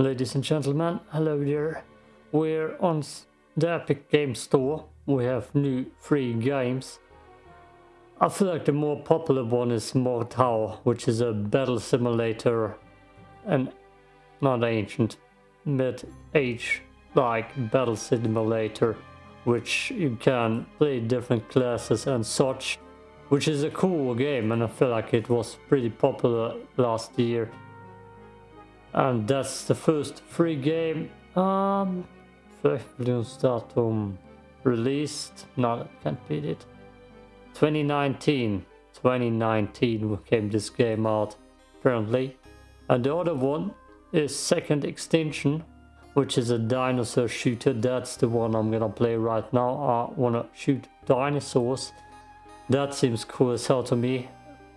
Ladies and gentlemen, hello there. We're on the Epic Game Store. We have new free games. I feel like the more popular one is Mordhau, which is a battle simulator and not ancient, mid-age like battle simulator, which you can play different classes and such, which is a cool game and I feel like it was pretty popular last year and that's the first free game. Um datum released. No that can't be it. 2019 2019 came this game out apparently. And the other one is second extinction which is a dinosaur shooter. That's the one i'm gonna play right now. I wanna shoot dinosaurs. That seems cool as hell to me.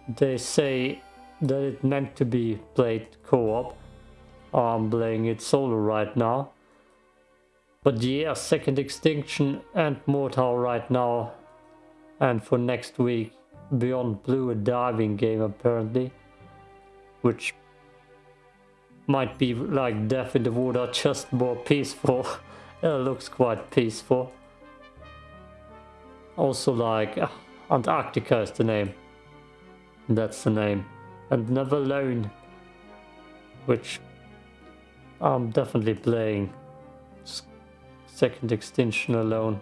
They say that it meant to be played co-op I'm playing it solo right now. But yeah, Second Extinction and Mordhau right now. And for next week, Beyond Blue, a diving game apparently. Which might be like Death in the Water, just more peaceful. it looks quite peaceful. Also like uh, Antarctica is the name. That's the name. And Never Alone. Which I'm definitely playing Second Extinction alone.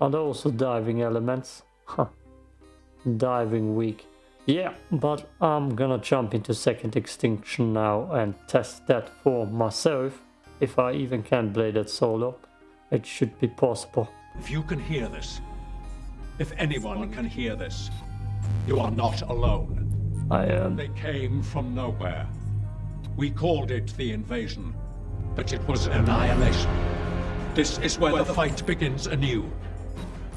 And also diving elements. Huh. Diving weak. Yeah, but I'm gonna jump into Second Extinction now and test that for myself. If I even can play that solo. It should be possible. If you can hear this, if anyone can hear this, you are not alone. I am. They came from nowhere. We called it the invasion, but it was annihilation. This is where the fight begins anew.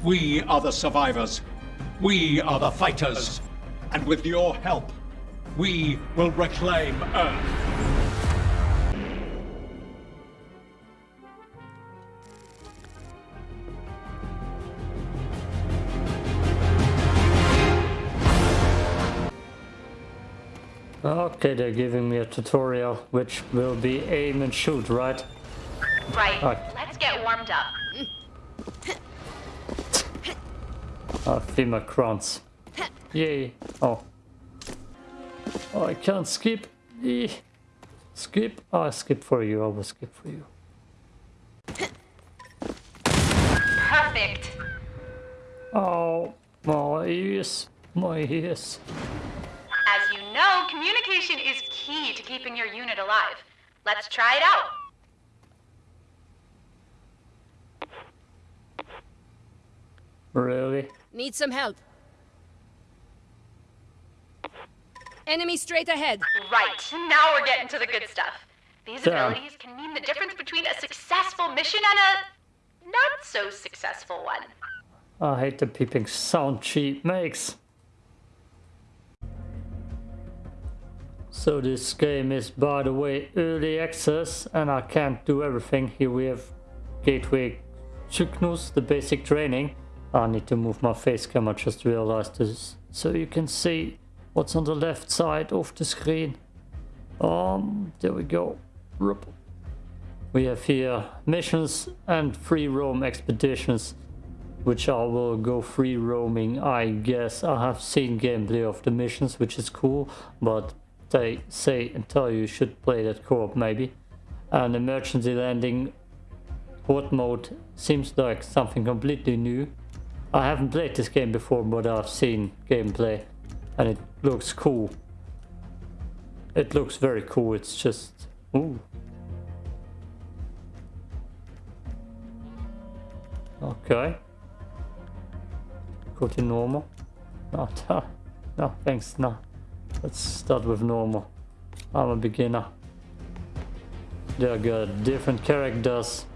We are the survivors. We are the fighters. And with your help, we will reclaim Earth. Okay, they're giving me a tutorial, which will be aim and shoot, right? Right. Let's get warmed up. Uh, FEMA crowns. Yay. Oh. Oh, I can't skip. Eh. Skip. Oh, I skip for you. I will skip for you. Perfect. Oh, my ears. My ears. As you know, communication is key to keeping your unit alive. Let's try it out. Really? Need some help. Enemy straight ahead. Right. Now we're getting to the good stuff. These Damn. abilities can mean the difference between a successful mission and a not so successful one. I hate the peeping sound she makes. So this game is by the way early access and I can't do everything. Here we have Gateway Cygnus, the basic training. I need to move my face cam, I just realized this. So you can see what's on the left side of the screen. Um, there we go. We have here missions and free roam expeditions which I will go free roaming I guess I have seen gameplay of the missions which is cool but they say and tell you you should play that co-op maybe. And emergency landing horde mode seems like something completely new. I haven't played this game before but I've seen gameplay and it looks cool. It looks very cool it's just ooh. Okay. Go to normal. No, no, no, thanks, no. Let's start with normal. I'm a beginner. They got different characters.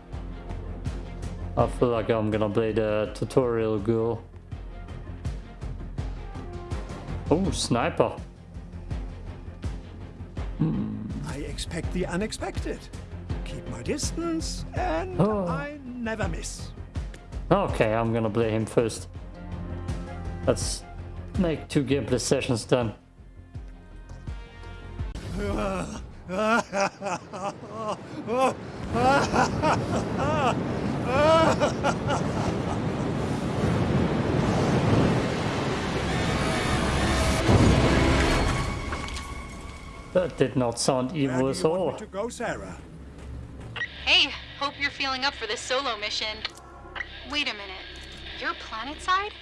I feel like I'm gonna play the tutorial girl. Oh, sniper. Hmm. I expect the unexpected. Keep my distance, and Oh. I never miss. Okay, I'm gonna play him first. Let's make two gameplay sessions then. Ugh, That did not sound Where evil do at all. to go, Sarah? Hey, hope you're feeling up for this solo mission. Wait a minute. You're planetside?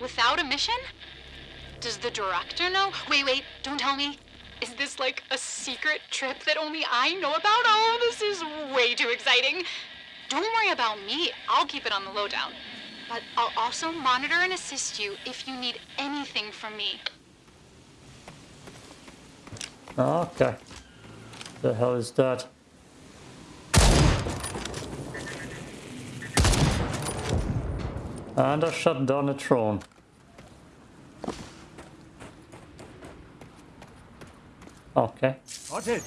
Without a mission? Does the director know? Wait, wait, don't tell me. Is this like a secret trip that only I know about? Oh, this is way too exciting. Don't worry about me. I'll keep it on the lowdown. But I'll also monitor and assist you if you need anything from me. Okay. The hell is that? And I shut down a drone. Okay. Spotted.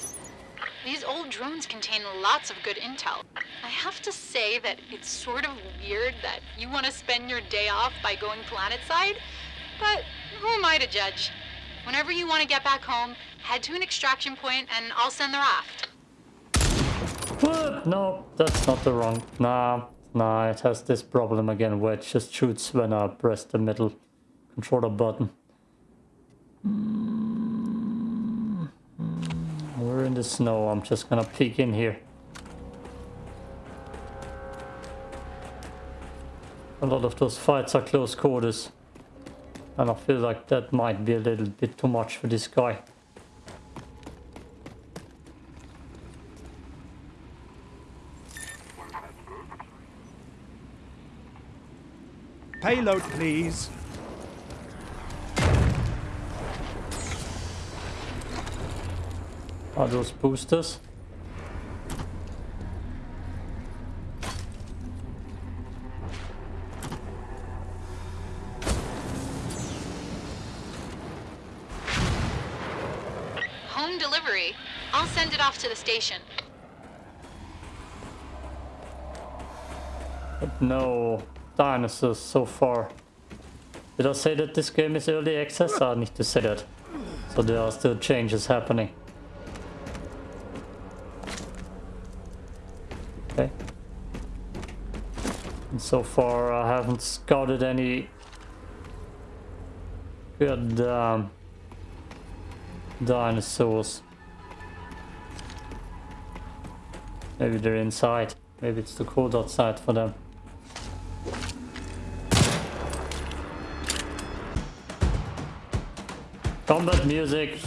These old drones contain lots of good intel. I have to say that it's sort of weird that you want to spend your day off by going planetside, but who am I to judge? Whenever you want to get back home, head to an extraction point and I'll send the raft. What? No, that's not the wrong. Nah, nah, it has this problem again where it just shoots when I press the middle controller button. Mm, mm, We're in the snow, I'm just gonna peek in here. A lot of those fights are close quarters. And I feel like that might be a little bit too much for this guy. Payload, please. Are those boosters? Home delivery. I'll send it off to the station. But no dinosaurs so far. Did I say that this game is early access? I need to say that. So there are still changes happening. So far I haven't scouted any good um, dinosaurs. Maybe they're inside. Maybe it's too cold outside for them. Combat music.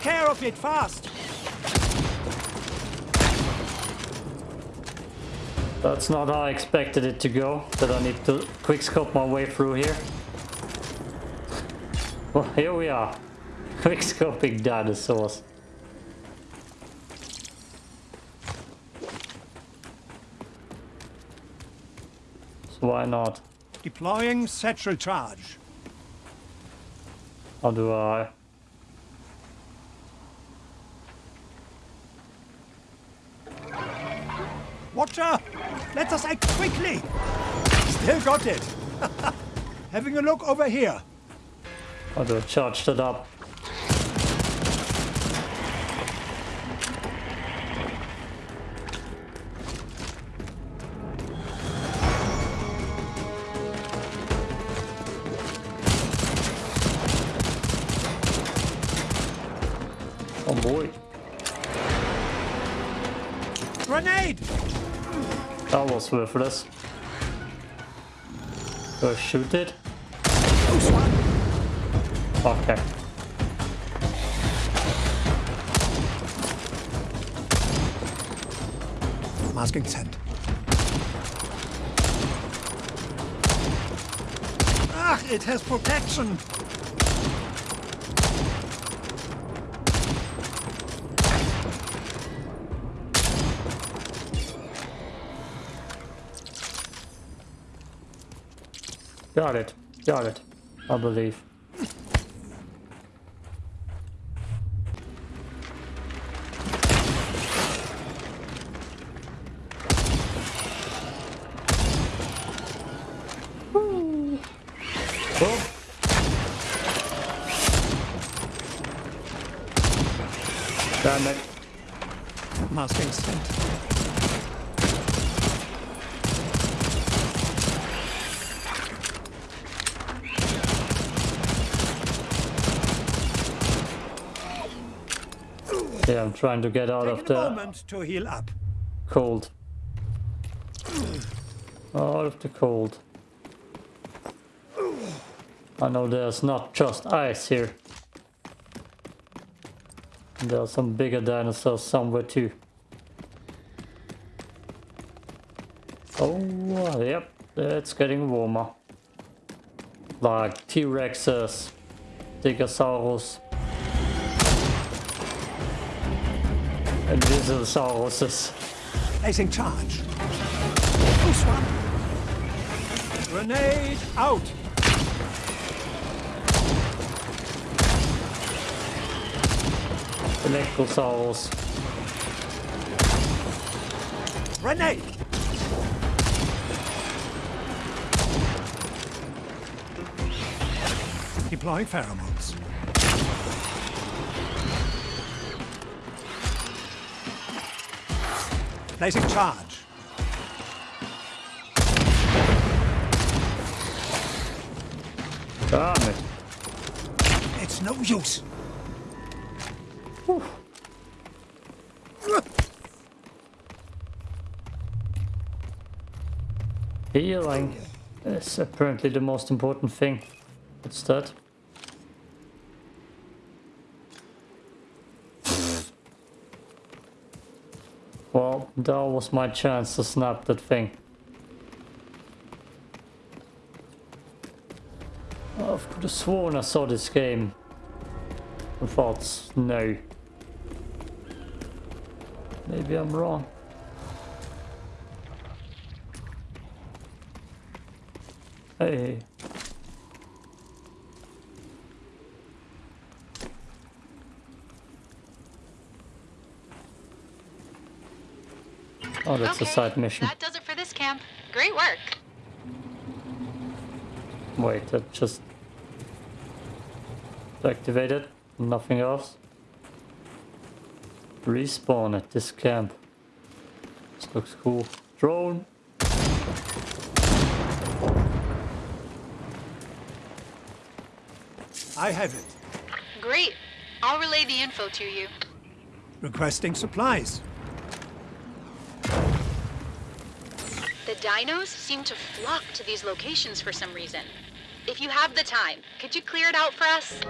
Take care of it fast! That's not how I expected it to go. That I need to quick scope my way through here. Well, here we are. Quick scoping dinosaurs. So why not? Deploying satchel charge. How do I? Let us act quickly! Still got it! Having a look over here. Oh, How do I charge that up? Was worthless. I shoot it? Okay. Masking scent. Ah, it has protection! Got it. Got it. I believe. Woo. Oh. Damn it. Masking scent. Yeah, I'm trying to get out of Take a the moment to heal up. cold. Out of the cold. I know there's not just ice here. There are some bigger dinosaurs somewhere too. Oh, uh, yep, it's getting warmer. Like T-Rexes, Stegosaurus, and Visosauruses. Placing charge. Loose one. Grenade out. Electrical Electrosaurus. Grenade. Deploying pheromones. Placing charge. Damn it. It's no use. Healing is apparently the most important thing. What's that? Well, that was my chance to snap that thing. I could have sworn I saw this game. I thought, no. Maybe I'm wrong. Hey. Oh, that's a side mission. That does it for this camp. Great work. Wait, that just activated. Nothing else. Respawn at this camp. This looks cool. Drone. I have it. Great. I'll relay the info to you. Requesting supplies. Dinos seem to flock to these locations for some reason. If you have the time, could you clear it out for us?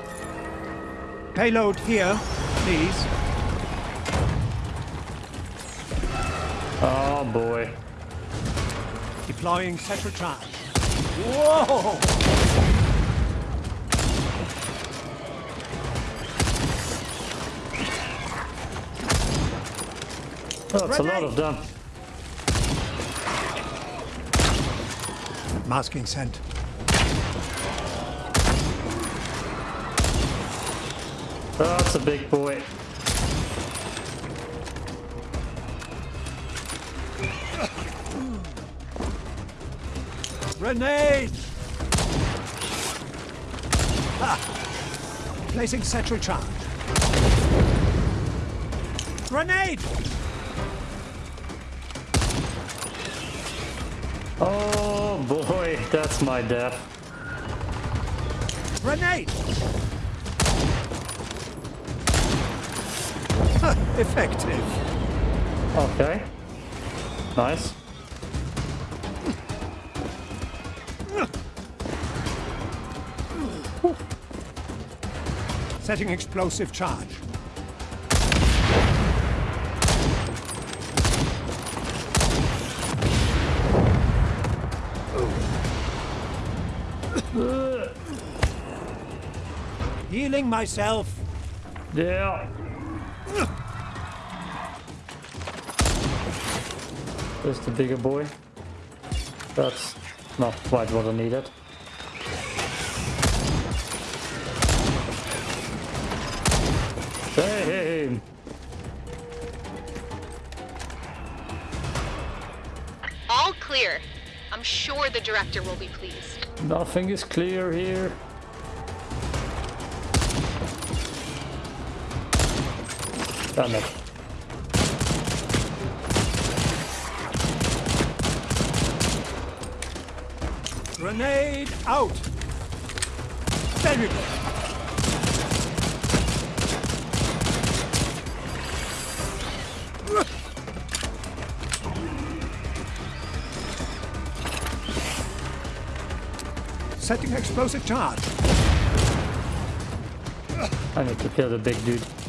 Payload here, please. Oh boy. Deploying central charge. Whoa! Oh, it's a lot of them. Masking scent. Oh, that's a big boy. Grenade! Ah. Placing central charge. Grenade! That's my death. Grenade! Effective. Okay. Nice. Setting explosive charge. Healing myself. Yeah. There's the bigger boy. That's not quite what I needed. Damn! All clear. I'm sure the director will be pleased. Nothing is clear here. Damn it. Grenade out! There we go. Setting explosive charge. I need to kill the big dude.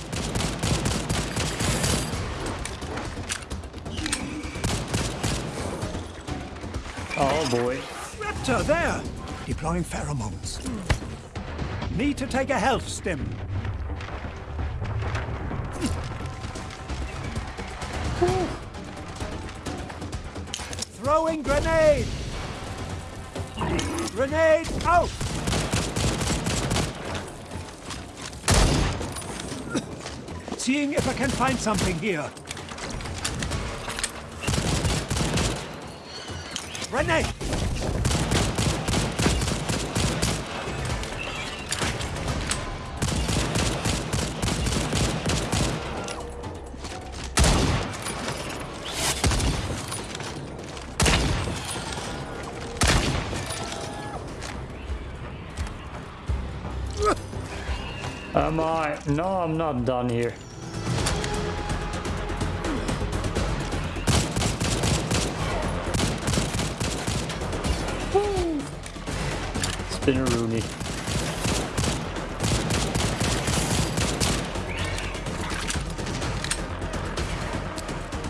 Boy. Raptor, there! Deploying pheromones. Need to take a health stim. Throwing grenade! Grenade out! Seeing if I can find something here. Grenade! Am I? No, I'm not done here. Woo. Spinneroonie.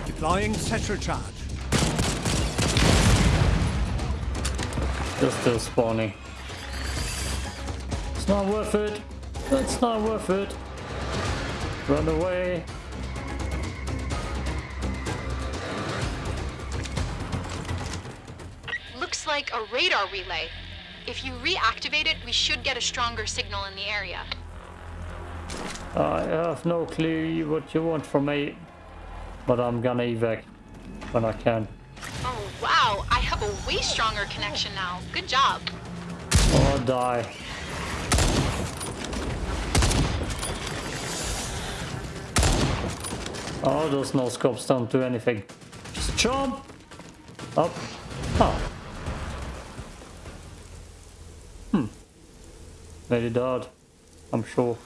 Deploying satchel charge. They're still spawning. It's not worth it. It's not worth it. Run away. Looks like a radar relay. If you reactivate it, we should get a stronger signal in the area. I have no clue what you want from me, but I'm gonna evac when I can. Oh, wow. I have a way stronger connection now. Good job. Or die. Oh, those no scopes don't do anything. Just jump! Up. Oh. Hmm. Very odd. I'm sure.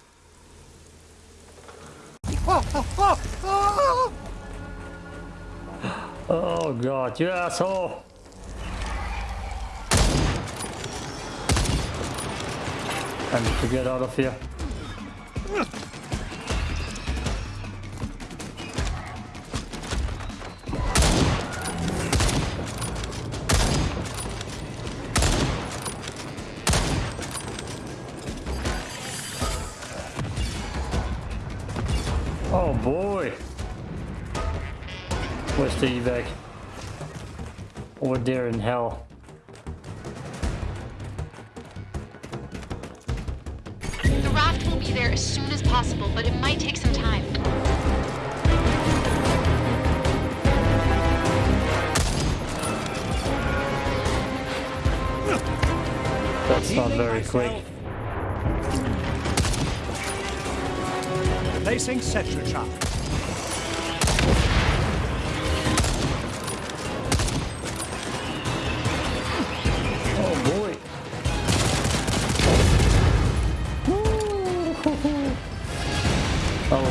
Oh god, you asshole! I need to get out of here. Where's the evac? Over there in hell. The raft will be there as soon as possible, but it might take some time. That's not very myself. quick. Placing Cetra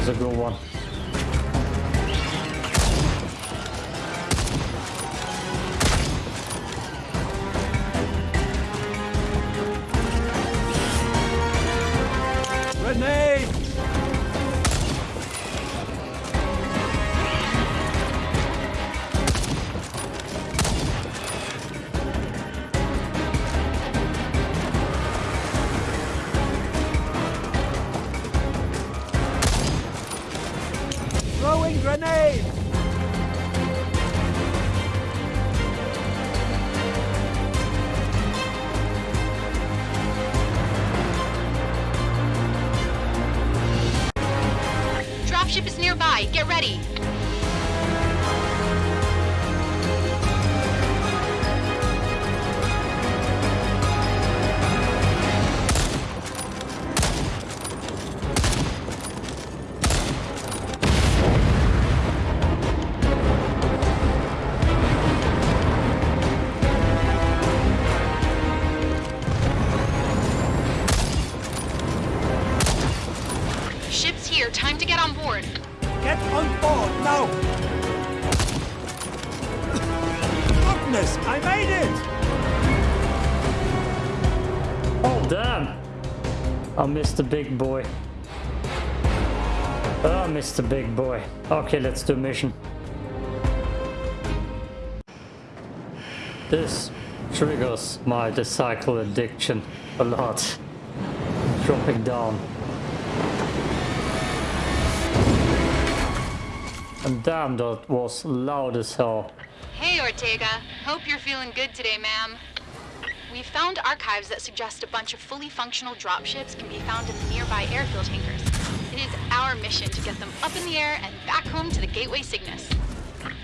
was a good one. The big boy. Oh, the big boy. Okay, let's do mission. This triggers my recycle addiction a lot. Dropping down. And damn, that was loud as hell. Hey, Ortega. Hope you're feeling good today, ma'am. We found archives that suggest a bunch of fully functional dropships can be found in the nearby airfield hangars. It is our mission to get them up in the air and back home to the Gateway Cygnus.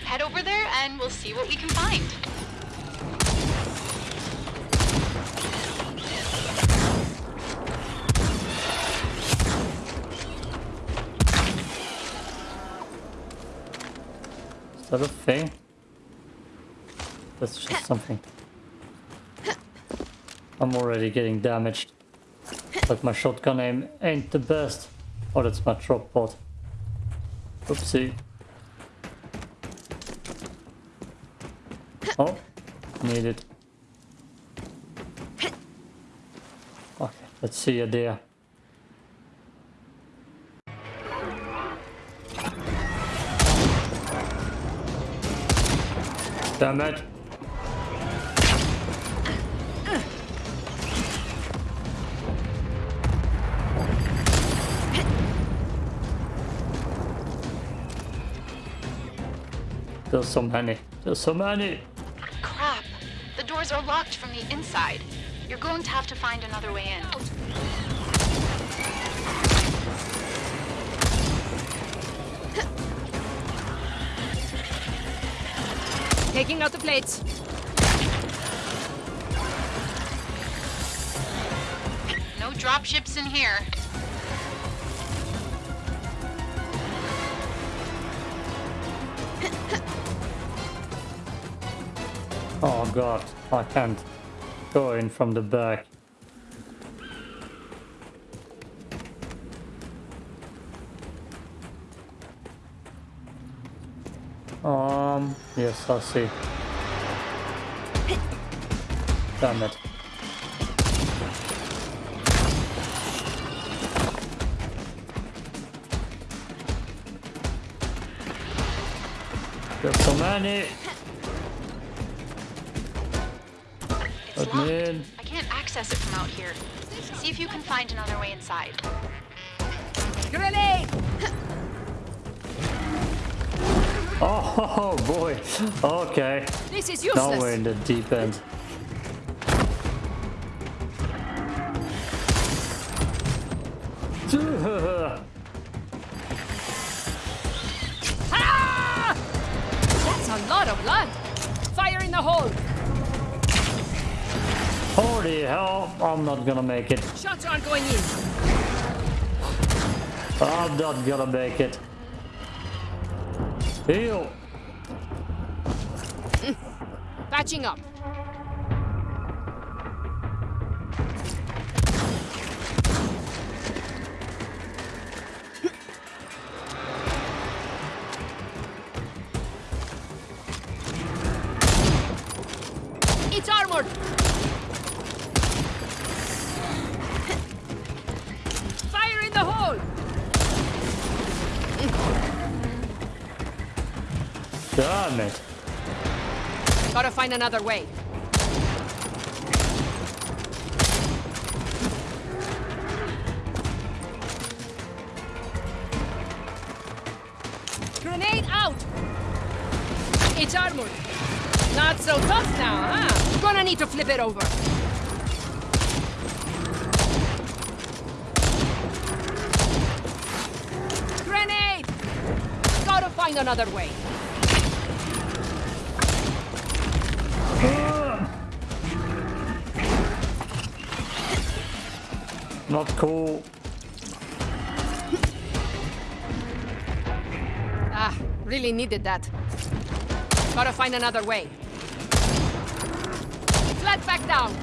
Head over there and we'll see what we can find. Is that a thing? That's just something. I'm already getting damaged. But my shotgun aim ain't the best. Oh, that's my drop pod. Oopsie. Oh, need it. Okay, let's see you there. Damn it. There's so many. There's so many. Crap. The doors are locked from the inside. You're going to have to find another way in. Taking out the plates. No dropships in here. God, I can't go in from the back. Um, yes, I see. Damn it. There's so many. It's Let locked. me in. I can't access it from out here. See if you can find another way inside. Grenade! Oh boy. Okay. This is Now we're in the deep end. Not gonna make it. Shots aren't going in. I'm not gonna make it. Heal. Patching up. Another way. Grenade out! It's armored. Not so tough now, huh? Gonna need to flip it over. Grenade! Gotta find another way. Not cool. Ah, really needed that. Gotta find another way. Flat back down.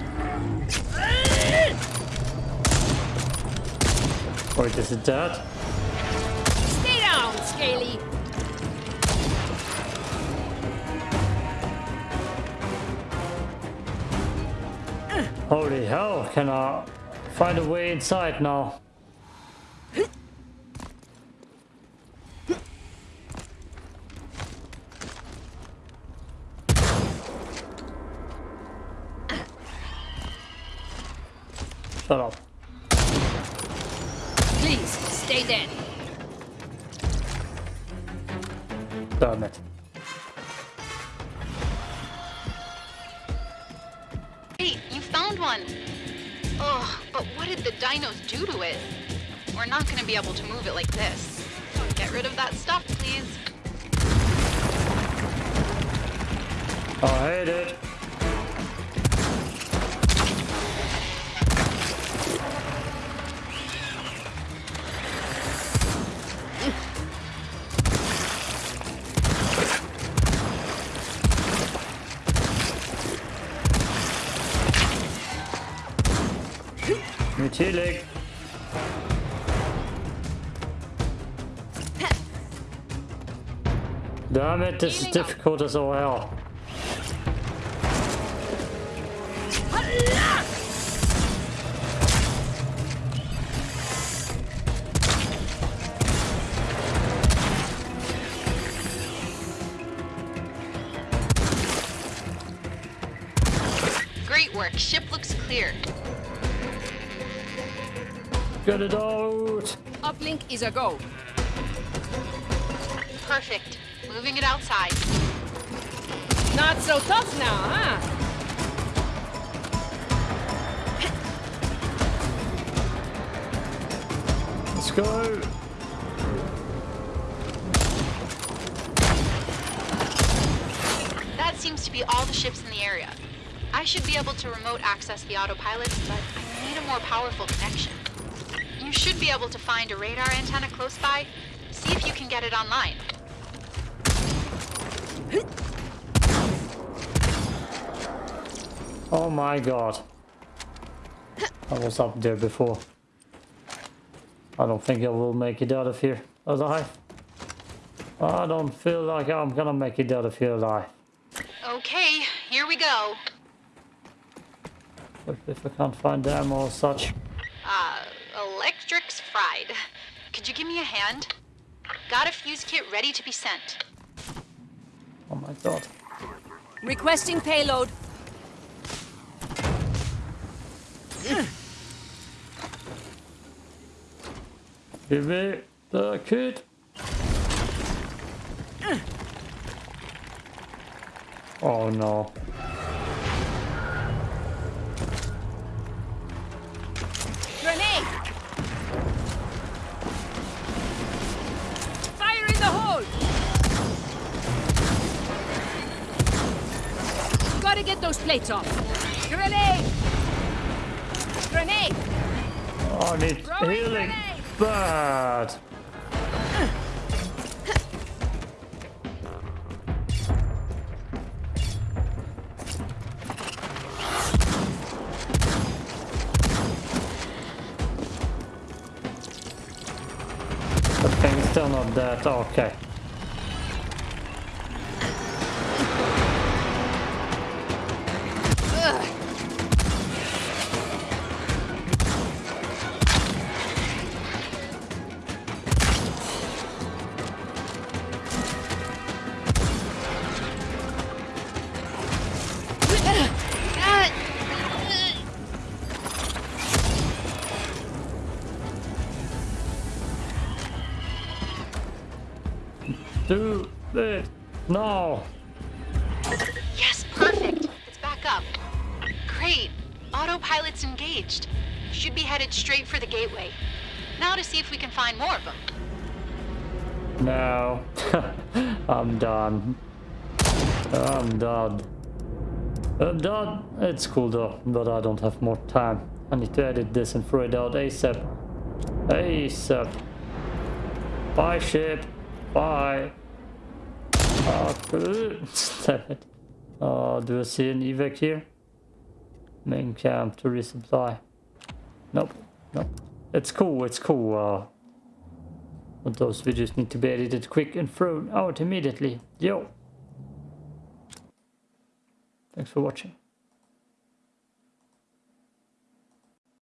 Wait, is it that? Stay down, Scaly. Holy hell, can I find a way inside now? Shut up. Please, stay dead. Damn it. One. Oh, but what did the dinos do to it? We're not gonna be able to move it like this. Get rid of that stuff, please. Oh, I hate it. Nu chillig. Damn it, this is difficult as all hell. Great work. Ship looks clear. Get it out! Uplink is a go. Perfect. Moving it outside. Not so tough now, huh? Let's go! That seems to be all the ships in the area. I should be able to remote access the autopilot, but I need a more powerful connection. Should be able to find a radar antenna close by. See if you can get it online. Oh my god. I was up there before. I don't think I will make it out of here alive. I don't feel like I'm gonna make it out of here alive. Okay, here we go. If I can't find ammo or such. Uh, electrics fried. Could you give me a hand? Got a fuse kit ready to be sent. Oh my god. Requesting payload. Give me the kit. Oh no. The hole! Gotta get those plates off. Grenade! Grenade! Oh, I need healing. grenade! Bad. Uh, not dead. Do it now. Yes, perfect. It's back up. Great. Autopilot's engaged. Should be headed straight for the gateway. Now to see if we can find more of them. No. I'm done. I'm done. I'm done. It's cool though, but I don't have more time. I need to edit this and throw it out ASAP. ASAP. Bye ship. Bye. Oh, it. Uh, do I see an evac here? Main camp to resupply. Nope. Nope. It's cool, it's cool. Uh, but those videos need to be edited quick and thrown out immediately. Yo. Thanks for watching.